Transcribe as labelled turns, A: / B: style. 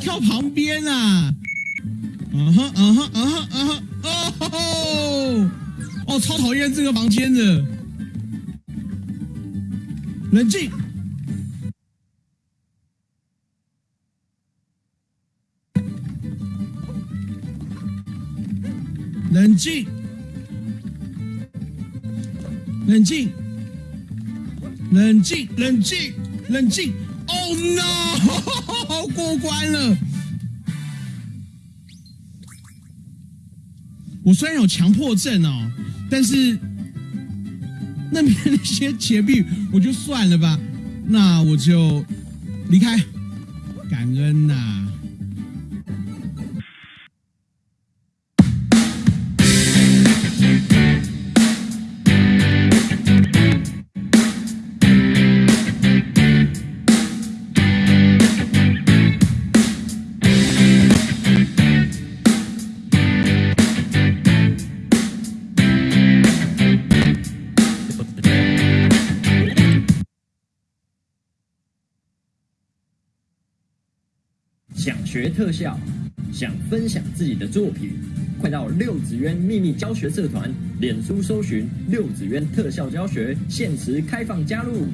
A: 跳旁边啊！嗯哼嗯哼嗯哼嗯哼哦吼！哦，超讨厌这个房间的。冷静。冷静，冷静，冷静，冷静，冷静。No！过关了。我虽然有强迫症哦，但是那边那些钱币我就算了吧，那我就离开。感恩呐。
B: 想学特效，想分享自己的作品，快到六子渊秘密教学社团，脸书搜寻六子渊特效教学，限时开放加入。